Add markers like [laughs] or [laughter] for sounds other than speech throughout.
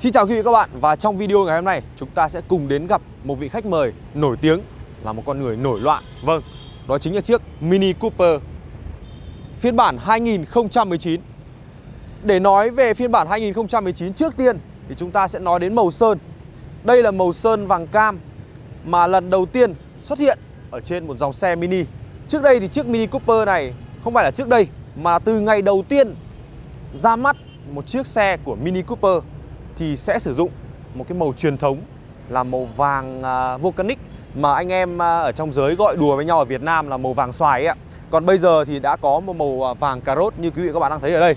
Xin chào quý vị các bạn và trong video ngày hôm nay chúng ta sẽ cùng đến gặp một vị khách mời nổi tiếng là một con người nổi loạn. Vâng, đó chính là chiếc Mini Cooper phiên bản 2019. Để nói về phiên bản 2019 trước tiên thì chúng ta sẽ nói đến màu sơn. Đây là màu sơn vàng cam mà lần đầu tiên xuất hiện ở trên một dòng xe Mini. Trước đây thì chiếc Mini Cooper này không phải là trước đây mà từ ngày đầu tiên ra mắt một chiếc xe của Mini Cooper thì sẽ sử dụng một cái màu truyền thống là màu vàng à, volcanic mà anh em à, ở trong giới gọi đùa với nhau ở Việt Nam là màu vàng xoài ấy ạ. Còn bây giờ thì đã có một màu à, vàng cà rốt như quý vị các bạn đang thấy ở đây.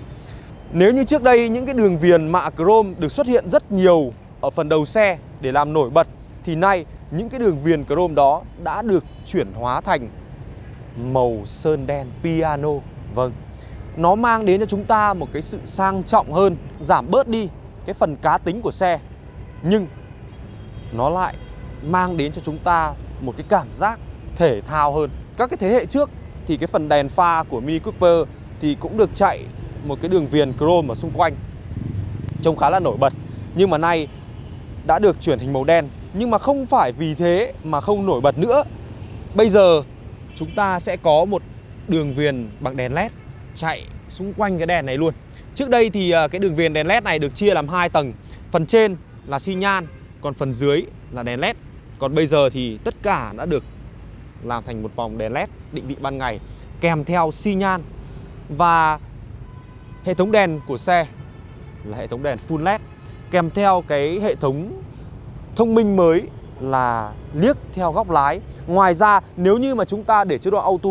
Nếu như trước đây những cái đường viền mạ chrome được xuất hiện rất nhiều ở phần đầu xe để làm nổi bật thì nay những cái đường viền chrome đó đã được chuyển hóa thành màu sơn đen piano. Vâng. Nó mang đến cho chúng ta một cái sự sang trọng hơn, giảm bớt đi cái phần cá tính của xe, nhưng nó lại mang đến cho chúng ta một cái cảm giác thể thao hơn. Các cái thế hệ trước thì cái phần đèn pha của Mini Cooper thì cũng được chạy một cái đường viền chrome ở xung quanh, trông khá là nổi bật. Nhưng mà nay đã được chuyển hình màu đen. Nhưng mà không phải vì thế mà không nổi bật nữa. Bây giờ chúng ta sẽ có một đường viền bằng đèn led chạy xung quanh cái đèn này luôn. Trước đây thì à, cái đường viền đèn led này được chia làm hai tầng. Phần trên là xi nhan, Còn phần dưới là đèn led Còn bây giờ thì tất cả đã được làm thành một vòng đèn led định vị ban ngày, Kèm theo xi nhan. Và hệ thống đèn của xe là hệ thống đèn full led Kèm theo cái hệ thống thông minh mới là liếc theo góc lái. Ngoài ra, nếu như mà chúng ta để chế độ auto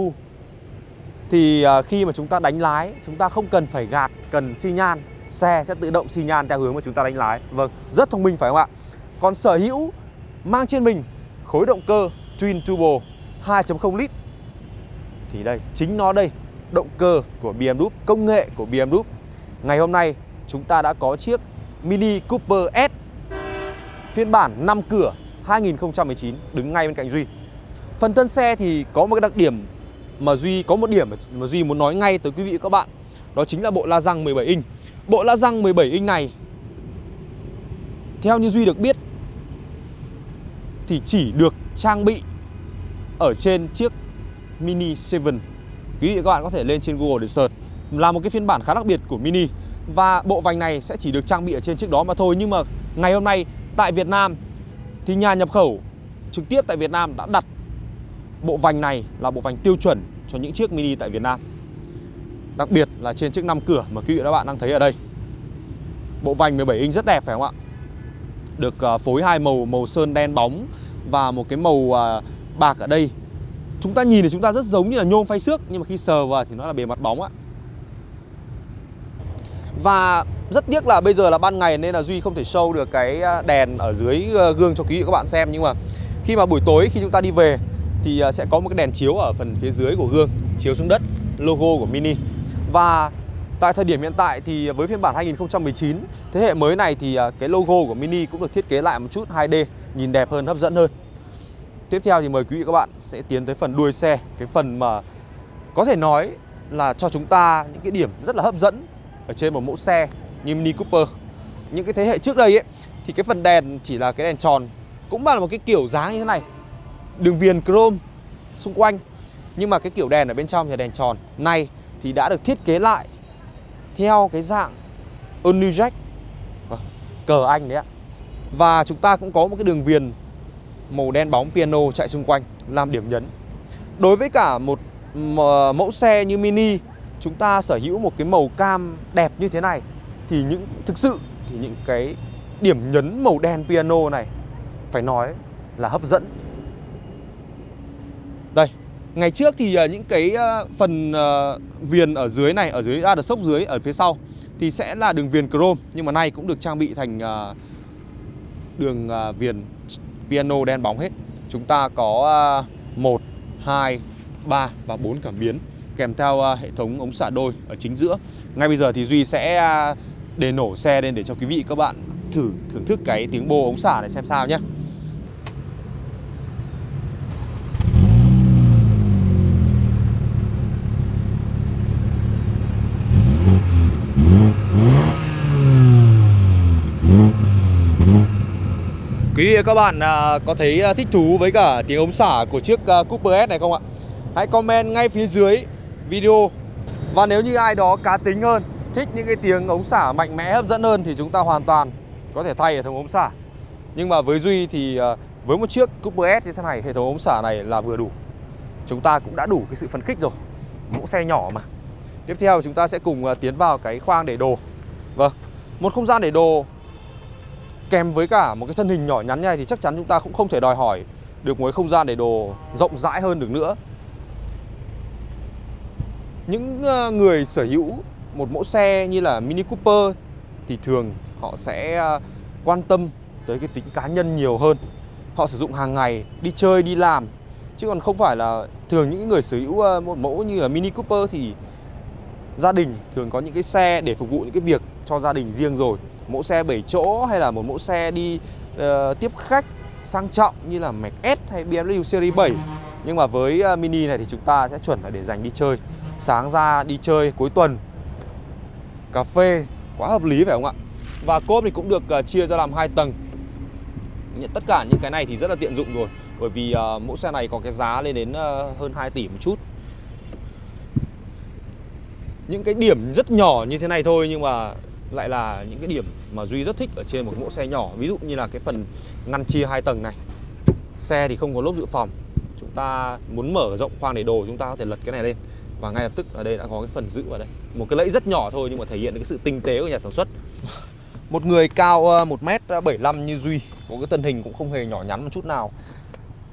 thì à, khi mà chúng ta đánh lái, chúng ta không cần phải gạt, cần xi nhan. Xe sẽ tự động xi nhan theo hướng mà chúng ta đánh lái. Vâng rất thông minh phải không ạ? Còn sở hữu mang trên mình khối động cơ twin turbo 2.0 lít. Thì đây, chính nó đây, động cơ của BMW công nghệ của BMW ngày hôm nay, chúng ta đã có chiếc Mini Cooper S, phiên bản 5 cửa 2019 đứng ngay bên cạnh Duy. Phần thân xe thì có một cái đặc điểm mà Duy có một điểm mà Duy muốn nói ngay tới quý vị và các bạn, Đó chính là bộ la răng 17 inch. Bộ la răng 17 inch này, Theo như Duy được biết, Thì chỉ được trang bị Ở trên chiếc Mini 7 Quý vị và các bạn có thể lên trên Google để search. Là một cái phiên bản khá đặc biệt của Mini. Và bộ vành này sẽ chỉ được trang bị ở trên chiếc đó mà thôi. Nhưng mà ngày hôm nay tại Việt Nam, Thì nhà nhập khẩu trực tiếp tại Việt Nam đã đặt Bộ vành này là bộ vành tiêu chuẩn cho những chiếc Mini tại Việt Nam. Đặc biệt là trên chiếc 5 cửa mà quý vị và các bạn đang thấy ở đây. Bộ vành 17 inch rất đẹp phải không ạ? Được à, phối hai màu màu sơn đen bóng và một cái màu à, bạc ở đây. Chúng ta nhìn thì chúng ta rất giống như là nhôm phay xước, Nhưng mà khi sờ vào thì nó là bề mặt bóng ạ. Và rất tiếc là bây giờ là ban ngày nên là Duy không thể show được cái à, đèn ở dưới gương cho quý vị và các bạn xem. Nhưng mà khi mà buổi tối, khi chúng ta đi về thì à, sẽ có một cái đèn chiếu ở phần phía dưới của gương, chiếu xuống đất, logo của Mini. Và tại thời điểm hiện tại thì với phiên bản 2019 thế hệ mới này thì à, cái logo của Mini cũng được thiết kế lại một chút 2D nhìn đẹp hơn, hấp dẫn hơn. Tiếp theo thì mời quý vị các bạn sẽ tiến tới phần đuôi xe, cái phần mà có thể nói là cho chúng ta những cái điểm rất là hấp dẫn ở trên một mẫu xe như Mini Cooper. Những cái thế hệ trước đây ấy, thì cái phần đèn chỉ là cái đèn tròn, cũng là một cái kiểu dáng như thế này đường viền chrome xung quanh. Nhưng mà cái kiểu đèn ở bên trong là đèn tròn này thì đã được thiết kế lại theo cái dạng Only Jack vâng, cờ anh đấy ạ. Và chúng ta cũng có một cái đường viền màu đen bóng piano chạy xung quanh, làm điểm nhấn. Đối với cả một mẫu xe như Mini, chúng ta sở hữu một cái màu cam đẹp như thế này, thì những, thực sự thì những cái điểm nhấn màu đen piano này, phải nói là hấp dẫn đây Ngày trước thì ờ, những cái ờ, phần ờ, viền ở dưới này Ở dưới ra được sốc dưới ở phía sau Thì sẽ là đường viền chrome Nhưng mà nay cũng được trang bị thành đường viền piano đen bóng hết. Chúng ta có 1, 2, 3 và 4 cảm biến Kèm theo hệ thống ống xả đôi ở chính giữa. Ngay bây giờ thì Duy sẽ để nổ xe lên để cho quý vị các bạn thử thưởng thức cái tiếng bô ống xả này xem sao nhé. Quý vị và các bạn à, có thấy à, thích thú với cả tiếng ống xả của chiếc à, Cooper S này không ạ? Hãy comment ngay phía dưới video. Và nếu như ai đó cá tính hơn, Thích những cái tiếng ống xả mạnh mẽ, hấp dẫn hơn Thì chúng ta hoàn toàn có thể thay hệ thống ống xả. Nhưng mà với Duy thì với một chiếc Cooper S như thế này, Hệ thống ống xả này là vừa đủ. Chúng ta cũng đã đủ cái sự phấn khích rồi. Mẫu xe nhỏ mà. Tiếp theo chúng ta sẽ cùng tiến vào cái khoang để đồ. Vâng Một không gian để đồ kèm với cả một cái thân hình nhỏ nhắn như này thì chắc chắn chúng ta cũng không thể đòi hỏi được một cái không gian để đồ rộng rãi hơn được nữa. Những ờ, người sở hữu một mẫu xe như là Mini Cooper thì thường họ sẽ ờ, quan tâm tới cái tính cá nhân nhiều hơn. Họ sử dụng hàng ngày, đi chơi, đi làm chứ còn không phải là thường những người sở hữu ờ, một mẫu như là Mini Cooper thì gia đình thường có những cái xe để phục vụ những cái việc cho gia đình riêng rồi mẫu xe 7 chỗ hay là một mẫu xe đi uh, tiếp khách sang trọng như là Mac S hay BMW Series 7 nhưng mà với uh, Mini này thì chúng ta sẽ chuẩn là để dành đi chơi. Sáng ra đi chơi cuối tuần. Cà phê quá hợp lý phải không ạ? Và cốp thì cũng được uh, chia ra làm hai tầng. Tất cả những cái này thì rất là tiện dụng rồi bởi vì uh, mẫu xe này có cái giá lên đến uh, hơn 2 tỷ một chút. Những cái điểm rất nhỏ như thế này thôi nhưng mà lại là những cái điểm mà Duy rất thích ở trên một mẫu xe nhỏ. Ví dụ như là cái phần ngăn chia hai tầng này. Xe thì không có lốp dự phòng. Chúng ta muốn mở rộng khoang để đồ, chúng ta có thể lật cái này lên. Và ngay lập tức ở đây đã có cái phần giữ vào đây. Một cái lẫy rất nhỏ thôi, nhưng mà thể hiện được cái sự tinh tế của nhà sản xuất. [laughs] Một người cao ờ, 1m75 như Duy, Có cái thân hình cũng không hề nhỏ nhắn một chút nào.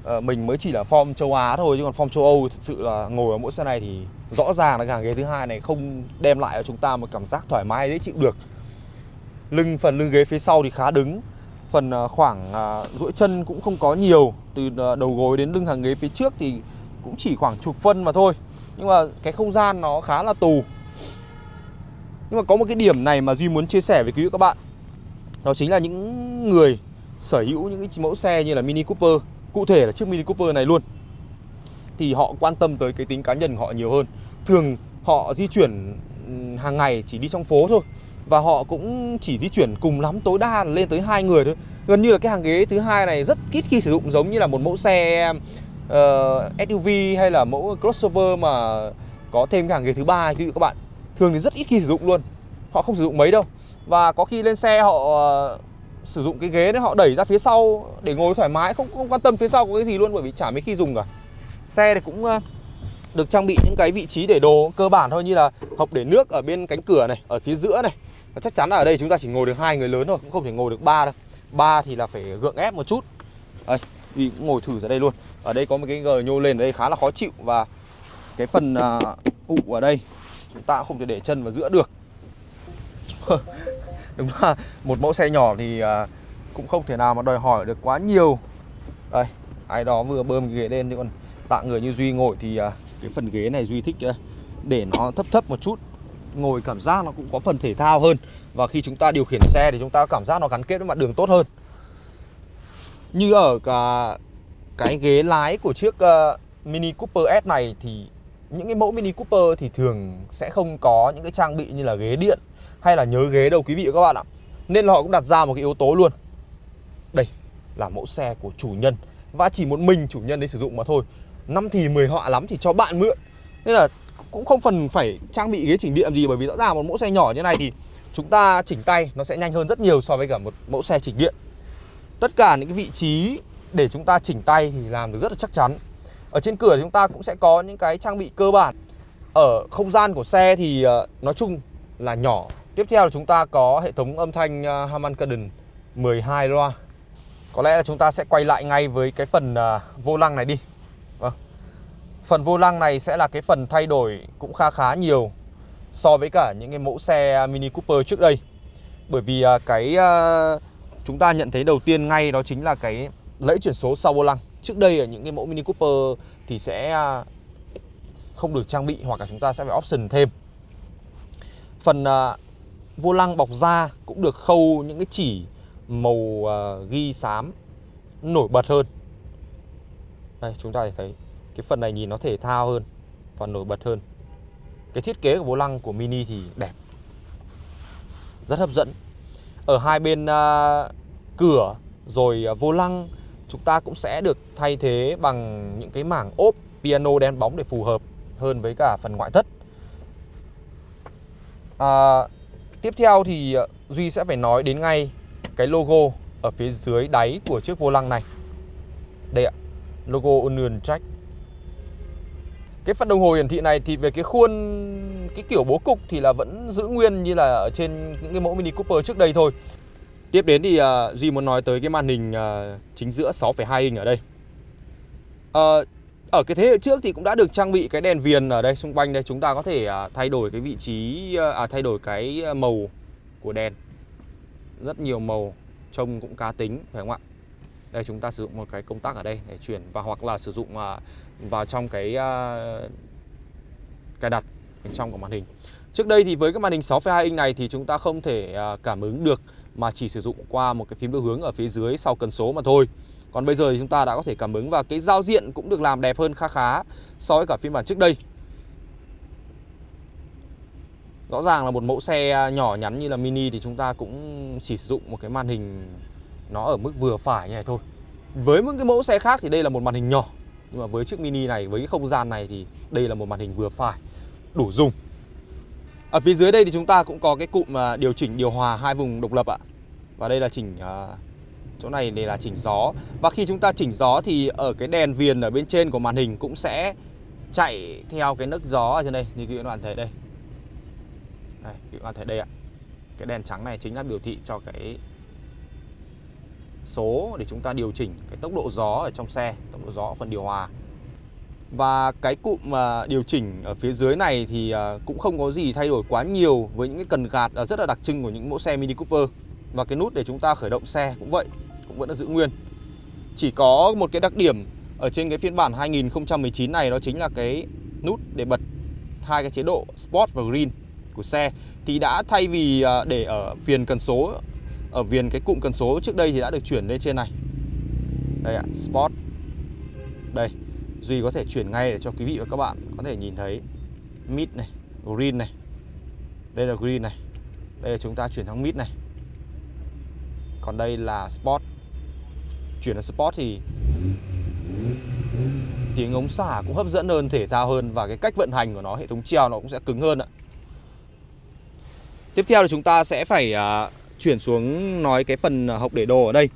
Ờ, mình mới chỉ là form châu Á thôi, chứ còn form châu Âu thực sự là ngồi ở mỗi xe này thì rõ ràng là hàng ghế thứ hai này không đem lại cho chúng ta một cảm giác thoải mái dễ chịu được. Lưng, phần lưng ghế phía sau thì khá đứng, phần ờ, khoảng ờ, duỗi chân cũng không có nhiều, từ đầu gối đến lưng hàng ghế phía trước thì cũng chỉ khoảng chục phân mà thôi. Nhưng mà cái không gian nó khá là tù. Nhưng mà có một cái điểm này mà duy muốn chia sẻ với quý vị các bạn, đó chính là những người sở hữu những cái mẫu xe như là mini cooper cụ thể là chiếc mini cooper này luôn. Thì họ quan tâm tới cái tính cá nhân của họ nhiều hơn. Thường họ di chuyển hàng ngày chỉ đi trong phố thôi. Và họ cũng chỉ di chuyển cùng lắm tối đa là lên tới hai người thôi. Gần như là cái hàng ghế thứ hai này rất ít khi sử dụng giống như là một mẫu xe ờ, uh, SUV hay là mẫu crossover mà có thêm cái hàng ghế thứ ba quý vị các bạn. Thường thì rất ít khi sử dụng luôn. Họ không sử dụng mấy đâu. Và có khi lên xe họ ờ, sử dụng cái ghế đấy họ đẩy ra phía sau để ngồi thoải mái không không quan tâm phía sau có cái gì luôn bởi vì chả mấy khi dùng cả. Xe thì cũng được trang bị những cái vị trí để đồ cơ bản thôi như là hộc để nước ở bên cánh cửa này ở phía giữa này. Và chắc chắn là ở đây chúng ta chỉ ngồi được hai người lớn thôi cũng không thể ngồi được ba đâu. Ba thì là phải gượng ép một chút. Đây thì cũng ngồi thử ra đây luôn. Ở đây có một cái gờ nhô lên ở đây khá là khó chịu và cái phần à, uh, ụ ở đây chúng ta không thể để chân vào giữa được. [laughs] đúng là một mẫu xe nhỏ thì à, cũng không thể nào mà đòi hỏi được quá nhiều. Đây, ai đó vừa bơm cái ghế lên chứ còn tạ người như duy ngồi thì à, cái phần ghế này duy thích à, để nó thấp thấp một chút. Ngồi cảm giác nó cũng có phần thể thao hơn. Và khi chúng ta điều khiển xe thì chúng ta cảm giác nó gắn kết với mặt đường tốt hơn. Như ở cả cái ghế lái của chiếc Mini Cooper S này thì những cái mẫu Mini Cooper thì thường sẽ không có những cái trang bị như là ghế điện hay là nhớ ghế đâu, quý vị và các bạn ạ. Nên là họ cũng đặt ra một cái yếu tố luôn. Đây là mẫu xe của chủ nhân. Và chỉ một mình chủ nhân đấy sử dụng mà thôi. Năm thì 10 họa lắm thì cho bạn mượn. Nên là cũng không phần phải trang bị ghế chỉnh điện gì, bởi vì rõ ràng một mẫu xe nhỏ như này thì chúng ta chỉnh tay nó sẽ nhanh hơn rất nhiều so với cả một mẫu xe chỉnh điện. Tất cả những cái vị trí để chúng ta chỉnh tay thì làm được rất là chắc chắn ở trên cửa chúng ta cũng sẽ có những cái trang bị cơ bản. Ở không gian của xe thì ờ, nói chung là nhỏ. Tiếp theo là chúng ta có hệ thống âm thanh Harman Kardon 12 loa. Có lẽ là chúng ta sẽ quay lại ngay với cái phần ờ, vô lăng này đi. Vâng. Phần vô lăng này sẽ là cái phần thay đổi cũng khá khá nhiều so với cả những cái mẫu xe Mini Cooper trước đây. Bởi vì ờ, cái chúng ta nhận thấy đầu tiên ngay đó chính là cái lẫy chuyển số sau vô lăng. Trước đây ở những cái mẫu Mini Cooper thì sẽ à, không được trang bị hoặc là chúng ta sẽ phải option thêm. Phần à, vô lăng bọc da cũng được khâu những cái chỉ màu à, ghi xám nổi bật hơn. Đây chúng ta thấy cái phần này nhìn nó thể thao hơn và nổi bật hơn cái thiết kế của vô lăng của Mini thì đẹp rất hấp dẫn ở hai bên uh, cửa Rồi vô lăng chúng ta cũng sẽ được thay thế bằng những cái mảng ốp piano đen bóng để phù hợp hơn với cả phần ngoại thất. À, tiếp theo thì ờ, Duy sẽ phải nói đến ngay cái logo ở phía dưới đáy của chiếc vô lăng này. Đây ạ, logo Union Jack. Cái phần đồng hồ hiển thị này thì về cái khuôn, cái kiểu bố cục thì là vẫn giữ nguyên như là ở trên những cái mẫu Mini Cooper trước đây thôi. Tiếp đến thì uh, Duy muốn nói tới cái màn hình uh, chính giữa 6,2 inch ở đây. Uh, ở cái thế hệ trước thì cũng đã được trang bị cái đèn viền ở đây xung quanh đây chúng ta có thể uh, thay đổi cái vị trí à thay đổi cái màu của đèn. Rất nhiều màu trông cũng cá tính phải không ạ? Đây chúng ta sử dụng một cái công tắc ở đây để chuyển và hoặc là sử dụng uh, vào trong cái uh, cài đặt bên trong của màn hình. Trước đây thì với cái màn hình 6,2 inch này thì chúng ta không thể cảm ứng được mà chỉ sử dụng qua một cái phím điều hướng ở phía dưới sau cần số mà thôi. Còn bây giờ thì chúng ta đã có thể cảm ứng và cái giao diện cũng được làm đẹp hơn khá khá so với cả phiên bản trước đây. Rõ ràng là một mẫu xe nhỏ nhắn như là Mini thì chúng ta cũng chỉ sử dụng một cái màn hình nó ở mức vừa phải như này thôi. Với những cái mẫu xe khác thì đây là một màn hình nhỏ Nhưng mà với chiếc Mini này, với cái không gian này thì đây là một màn hình vừa phải Đủ dùng ở phía dưới đây thì chúng ta cũng có cái cụm à, điều chỉnh điều hòa hai vùng độc lập ạ. Và đây là chỉnh à, chỗ này đây là chỉnh gió. Và khi chúng ta chỉnh gió thì ở cái đèn viền ở bên trên của màn hình cũng sẽ chạy theo cái nấc gió ở trên đây như các bạn thấy đây. Đây, các bạn thấy đây ạ. Cái đèn trắng này chính là biểu thị cho cái số để chúng ta điều chỉnh cái tốc độ gió ở trong xe, tốc độ gió ở phần điều hòa. Và cái cụm mà điều chỉnh ở phía dưới này thì à, cũng không có gì thay đổi quá nhiều với những cái cần gạt à, rất là đặc trưng của những mẫu xe Mini Cooper. Và cái nút để chúng ta khởi động xe cũng vậy, cũng vẫn là giữ nguyên. Chỉ có một cái đặc điểm ở trên cái phiên bản 2019 này đó chính là cái nút để bật hai cái chế độ Sport và Green của xe thì đã thay vì à, để ở viền cần số ở viền cái cụm cần số trước đây thì đã được chuyển lên trên này. Đây ạ, Sport. Đây, Duy có thể chuyển ngay để cho quý vị và các bạn có thể nhìn thấy mid này, green này. Đây là green này. Đây là chúng ta chuyển sang mid này. Còn đây là sport. Chuyển sang sport thì tiếng ống xả cũng hấp dẫn hơn, thể thao hơn và cái cách vận hành của nó, hệ thống treo nó cũng sẽ cứng hơn ạ. Tiếp theo là chúng ta sẽ phải uh, chuyển xuống nói cái phần hộc để đồ ở đây.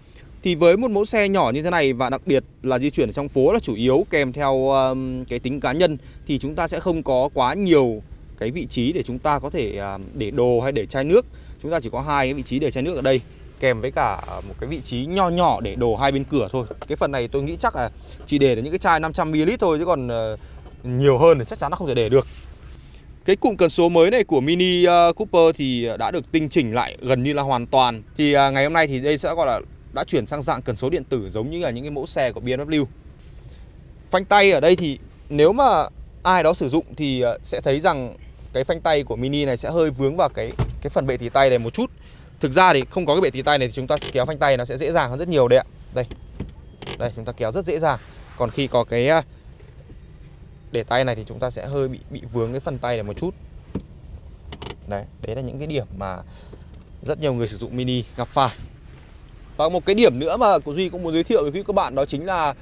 Thì với một mẫu xe nhỏ như thế này và đặc biệt là di chuyển ở trong phố là chủ yếu kèm theo um, cái tính cá nhân thì chúng ta sẽ không có quá nhiều cái vị trí để chúng ta có thể um, để đồ hay để chai nước. Chúng ta chỉ có hai cái vị trí để chai nước ở đây kèm với cả một cái vị trí nho nhỏ để đồ hai bên cửa thôi. Cái phần này tôi nghĩ chắc là chỉ để những cái chai 500ml thôi chứ còn uh, nhiều hơn thì chắc chắn nó không thể để được. Cái cụm cần số mới này của Mini ờ, Cooper thì đã được tinh chỉnh lại gần như là hoàn toàn. Thì à, ngày hôm nay thì đây sẽ gọi là đã chuyển sang dạng cần số điện tử giống như là những cái mẫu xe của BMW. Phanh tay ở đây thì nếu mà ai đó sử dụng thì ờ, sẽ thấy rằng cái phanh tay của Mini này sẽ hơi vướng vào cái cái phần bệ tì tay này một chút. Thực ra thì không có cái bệ tì tay này thì chúng ta kéo phanh tay nó sẽ dễ dàng hơn rất nhiều đấy ạ. Đây. Đây chúng ta kéo rất dễ dàng. Còn khi có cái ờ, để tay này thì chúng ta sẽ hơi bị bị vướng cái phần tay này một chút. Đấy, đấy là những cái điểm mà rất nhiều người sử dụng Mini gặp phải. Và một cái điểm nữa mà của Duy cũng muốn giới thiệu với quý các bạn đó chính là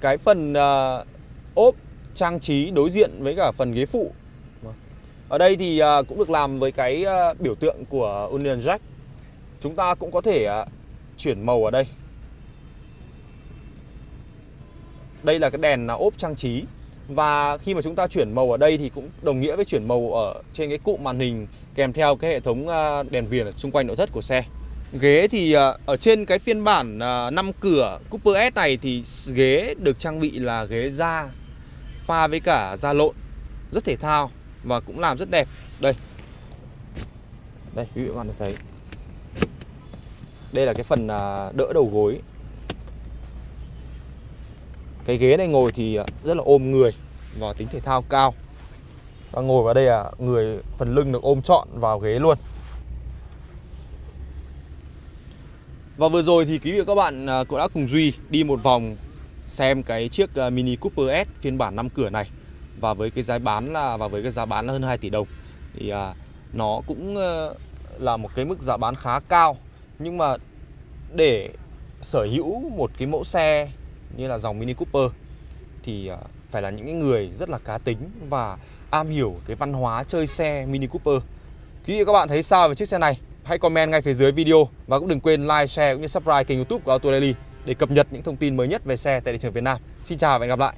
cái phần uh, ốp trang trí đối diện với cả phần ghế phụ. Ở đây thì uh, cũng được làm với cái uh, biểu tượng của Union Jack. Chúng ta cũng có thể uh, chuyển màu ở đây. Đây là cái đèn ốp trang trí và khi mà chúng ta chuyển màu ở đây thì cũng đồng nghĩa với chuyển màu ở trên cái cụm màn hình kèm theo cái hệ thống đèn viền ở xung quanh nội thất của xe. Ghế thì ờ, ở trên cái phiên bản ờ, 5 cửa Cooper S này thì ghế được trang bị là ghế da pha với cả da lộn, rất thể thao và cũng làm rất đẹp. Đây. Đây, quý vị các bạn thấy. Đây là cái phần ờ, đỡ đầu gối. Cái ghế này ngồi thì rất là ôm người và tính thể thao cao. Và ngồi vào đây là người phần lưng được ôm trọn vào ghế luôn. Và vừa rồi thì quý vị và các bạn à, cũng đã cùng Duy đi một vòng xem cái chiếc à, Mini Cooper S phiên bản 5 cửa này và với cái giá bán là và với cái giá bán là hơn 2 tỷ đồng thì à, nó cũng ờ, là một cái mức giá bán khá cao nhưng mà để sở hữu một cái mẫu xe như là dòng Mini Cooper thì à, phải là những cái người rất là cá tính và am hiểu cái văn hóa chơi xe Mini Cooper. Quý vị và các bạn thấy sao về chiếc xe này? Hãy comment ngay phía dưới video và cũng đừng quên like, share cũng như subscribe kênh YouTube của Auto Daily để cập nhật những thông tin mới nhất về xe tại thị trường Việt Nam. Xin chào và hẹn gặp lại.